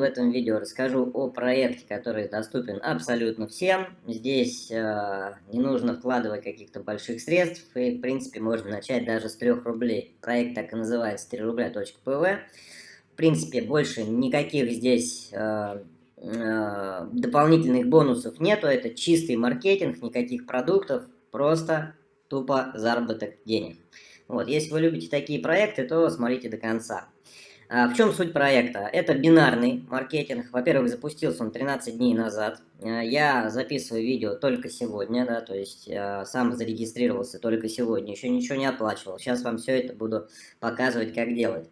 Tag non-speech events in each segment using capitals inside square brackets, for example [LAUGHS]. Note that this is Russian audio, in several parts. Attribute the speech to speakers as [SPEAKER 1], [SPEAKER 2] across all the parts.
[SPEAKER 1] в этом видео расскажу о проекте, который доступен абсолютно всем. Здесь э, не нужно вкладывать каких-то больших средств, и в принципе можно начать даже с 3 рублей. Проект так и называется 3 рубля.пв. В принципе, больше никаких здесь э, э, дополнительных бонусов нету, это чистый маркетинг, никаких продуктов, просто тупо заработок денег. Вот, если вы любите такие проекты, то смотрите до конца. А, в чем суть проекта? Это бинарный маркетинг. Во-первых, запустился он 13 дней назад. А, я записываю видео только сегодня, да, то есть а, сам зарегистрировался только сегодня, еще ничего не оплачивал. Сейчас вам все это буду показывать, как делать.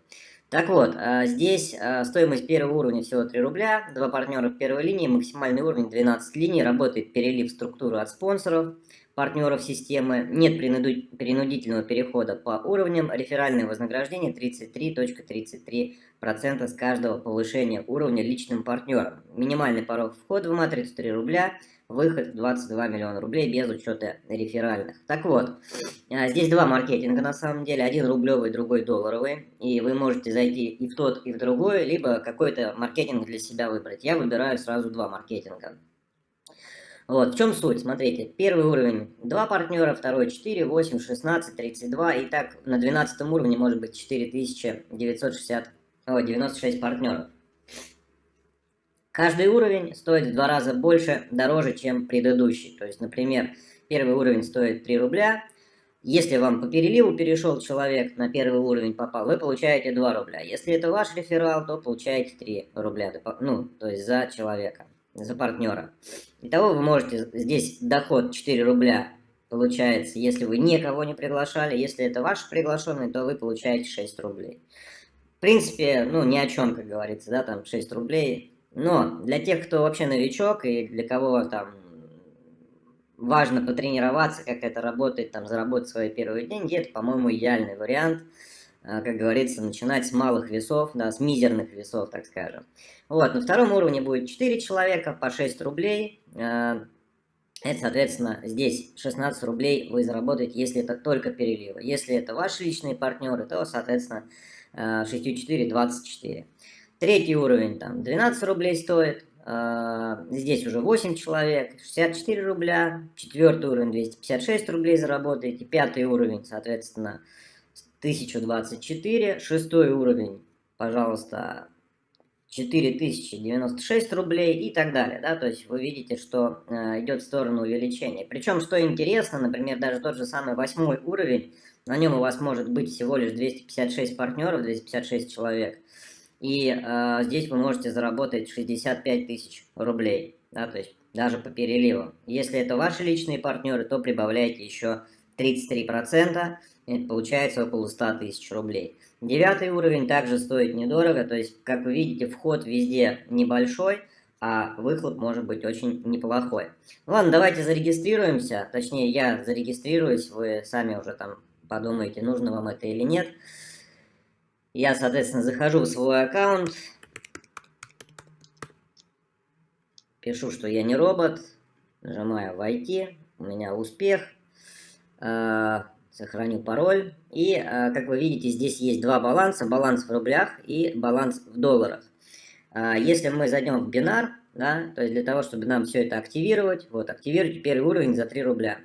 [SPEAKER 1] Так вот, здесь стоимость первого уровня всего 3 рубля, два партнера в первой линии, максимальный уровень 12 линий, работает перелив в структуру от спонсоров, партнеров системы, нет принудительного перехода по уровням, реферальное вознаграждение 33.33% с каждого повышения уровня личным партнером. Минимальный порог входа в матрицу 3 рубля, выход 22 миллиона рублей без учета реферальных. Так вот, а, здесь два маркетинга на самом деле, один рублевый, другой долларовый, и вы можете зайти и в тот, и в другой, либо какой-то маркетинг для себя выбрать. Я выбираю сразу два маркетинга. Вот, в чем суть? Смотрите, первый уровень 2 партнера, второй 4, 8, 16, 32. И так на 12 уровне может быть 4960, о, 96 партнеров. Каждый уровень стоит в два раза больше, дороже, чем предыдущий. То есть, например, первый уровень стоит 3 рубля. Если вам по переливу перешел человек, на первый уровень попал, вы получаете 2 рубля. Если это ваш реферал, то получаете 3 рубля, ну, то есть за человека за партнера. Итого вы можете, здесь доход 4 рубля получается, если вы никого не приглашали. Если это ваш приглашенный, то вы получаете 6 рублей. В принципе, ну, ни о чем, как говорится, да, там 6 рублей. Но для тех, кто вообще новичок и для кого там важно потренироваться, как это работает, там, заработать свои первые деньги, это, по-моему, идеальный вариант – а, как говорится, начинать с малых весов, да, с мизерных весов, так скажем. Вот, на втором уровне будет 4 человека по 6 рублей. А, это, соответственно, здесь 16 рублей вы заработаете, если это только переливы. Если это ваши личные партнеры, то, соответственно, 6 4 24. Третий уровень там 12 рублей стоит. А, здесь уже 8 человек, 64 рубля. Четвертый уровень 256 рублей заработаете. Пятый уровень, соответственно, 1024, шестой уровень, пожалуйста, 4096 рублей и так далее, да, то есть вы видите, что э, идет в сторону увеличения. Причем, что интересно, например, даже тот же самый восьмой уровень, на нем у вас может быть всего лишь 256 партнеров, 256 человек, и э, здесь вы можете заработать 65 тысяч рублей, да, то есть даже по переливам. Если это ваши личные партнеры, то прибавляйте еще 33%, это получается около 100 тысяч рублей. Девятый уровень также стоит недорого, то есть, как вы видите, вход везде небольшой, а выхлоп может быть очень неплохой. Ладно, давайте зарегистрируемся, точнее, я зарегистрируюсь, вы сами уже там подумаете, нужно вам это или нет. Я, соответственно, захожу в свой аккаунт, пишу, что я не робот, нажимаю «Войти», у меня успех – Э, сохраню пароль. И, э, как вы видите, здесь есть два баланса. Баланс в рублях и баланс в долларах. Э, если мы зайдем в бинар, да, то есть для того, чтобы нам все это активировать, вот, активируйте первый уровень за 3 рубля.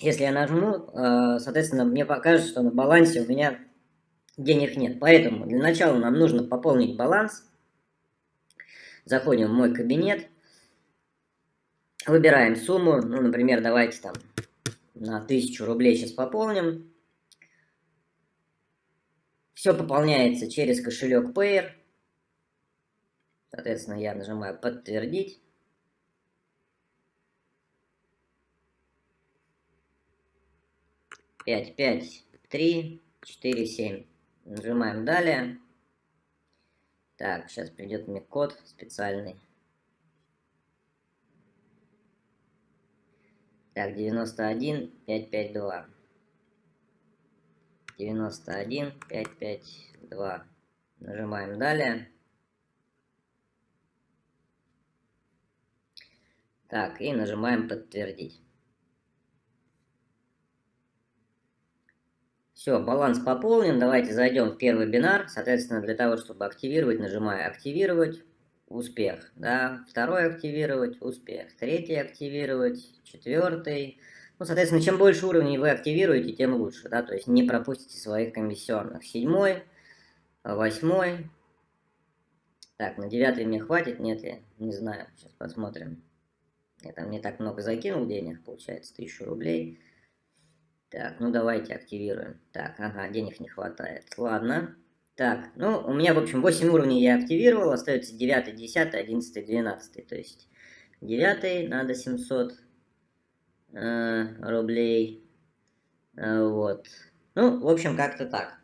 [SPEAKER 1] Если я нажму, соответственно, мне покажет, что на балансе у меня денег нет. Поэтому для начала нам нужно пополнить баланс. Заходим в мой кабинет. Выбираем сумму, ну, например, давайте там на 1000 рублей сейчас пополним. Все пополняется через кошелек Payer. Соответственно, я нажимаю «Подтвердить». Пять, пять, три, четыре, семь. Нажимаем «Далее». Так, сейчас придет мне код специальный. Так, 91, 552. 91, 552. Нажимаем далее. Так, и нажимаем подтвердить. Все, баланс пополнен. Давайте зайдем в первый бинар. Соответственно, для того, чтобы активировать, нажимаю активировать. успех, да, второй активировать, успех, третий активировать, четвертый. Ну, соответственно, чем больше уровней вы активируете, тем лучше, да, то есть не пропустите своих комиссионных. Седьмой, восьмой. Так, на девятый мне хватит, нет ли? Не знаю, сейчас посмотрим. Я там не так много закинул денег, получается, тысячу рублей. Так, ну давайте активируем. Так, ага, денег не хватает. Ладно. Так, ну, у меня, в общем, 8 уровней я активировал, остается 9, 10, 11, 12. То есть 9 надо 700 э, рублей. Э, вот. Ну, в общем, как-то так.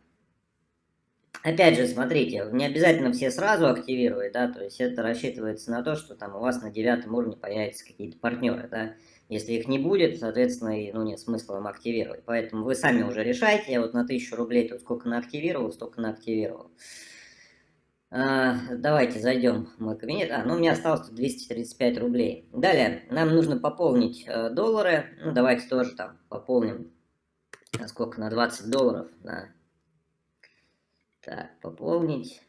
[SPEAKER 1] Опять же, смотрите, не обязательно все сразу активировать, да, то есть это рассчитывается на то, что там у вас на девятом уровне появятся какие-то партнеры, да. Если их не будет, соответственно, ну, нет смысла вам активировать. Поэтому вы сами уже решайте. Я вот на 1000 рублей тут сколько наактивировал, столько наактивировал. А, давайте зайдем в мой кабинет. А, ну у меня осталось тут 235 рублей. Далее, нам нужно пополнить э, доллары. Ну, давайте тоже там пополним. На сколько? На 20 долларов. Да. Так, пополнить.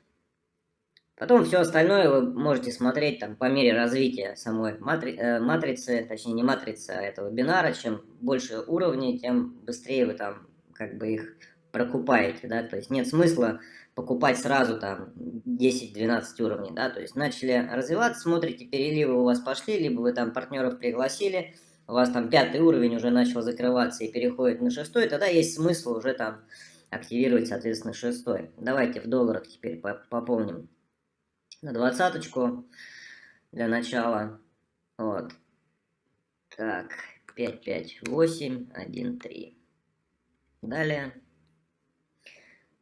[SPEAKER 1] Потом все остальное вы можете смотреть там по мере развития самой матри э, матрицы, точнее не матрицы, а этого бинара. Чем больше уровней, тем быстрее вы там как бы их прокупаете, да, то есть нет смысла покупать сразу там 10-12 уровней, да, то есть начали развиваться, смотрите, переливы у вас пошли, либо вы там партнеров пригласили, у вас там пятый уровень уже начал закрываться и переходит на шестой, тогда есть смысл уже там активировать, соответственно, шестой. Давайте в долларах теперь пополним на двадцаточку для начала. Вот. Так, 5, 5, 8, 1, 3. Далее.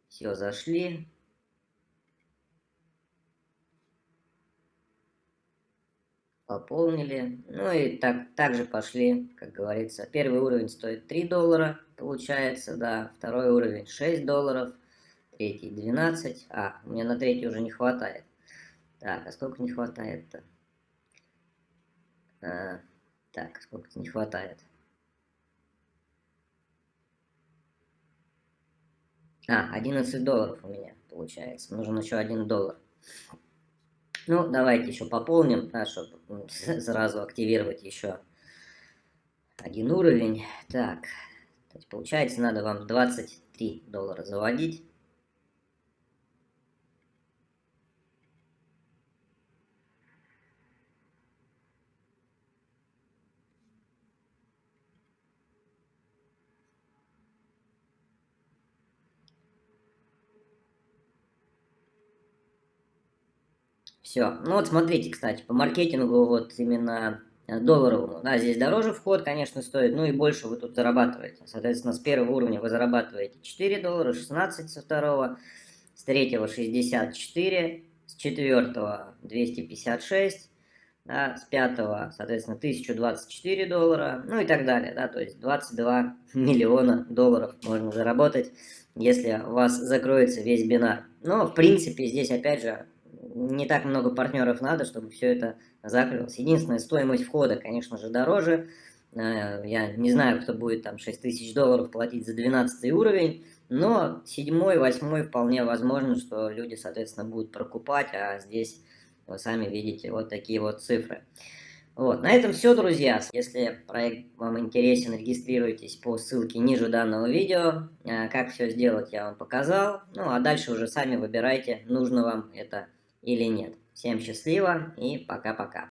[SPEAKER 1] Все, зашли. Пополнили. Ну и так, также пошли, как говорится. Первый уровень стоит 3 доллара, получается, да. Второй уровень 6 долларов. Третий 12. А, мне на третий уже не хватает. Так, а сколько не хватает-то? А, так, сколько не хватает? А, 11 долларов у меня получается. Нужен еще 1 доллар. Ну, давайте еще пополним, да, чтобы [LAUGHS] сразу активировать еще один уровень. Так, получается, надо вам 23 доллара заводить. Все. Ну вот смотрите, кстати, по маркетингу вот именно э, долларовому. Да, здесь дороже вход, конечно, стоит, ну и больше вы тут зарабатываете. Соответственно, с первого уровня вы зарабатываете 4 доллара, 16 со второго, с третьего 64, с четвертого 256, да, с пятого, соответственно, 1024 доллара, ну и так далее, да, то есть 22 [LAUGHS] миллиона долларов можно заработать, если у вас закроется весь бинар. Но, в принципе, здесь, опять же, не так много партнеров надо, чтобы все это закрылось. Единственная стоимость входа, конечно же, дороже. Э, я не знаю, кто будет там 6 тысяч долларов платить за 12 уровень, но 7 8 вполне возможно, что люди, соответственно, будут прокупать, а здесь вы сами видите вот такие вот цифры. Вот, на этом все, друзья. Если проект вам интересен, регистрируйтесь по ссылке ниже данного видео. Э, как все сделать, я вам показал. Ну, а дальше уже сами выбирайте, нужно вам это или нет. Всем счастливо и пока-пока.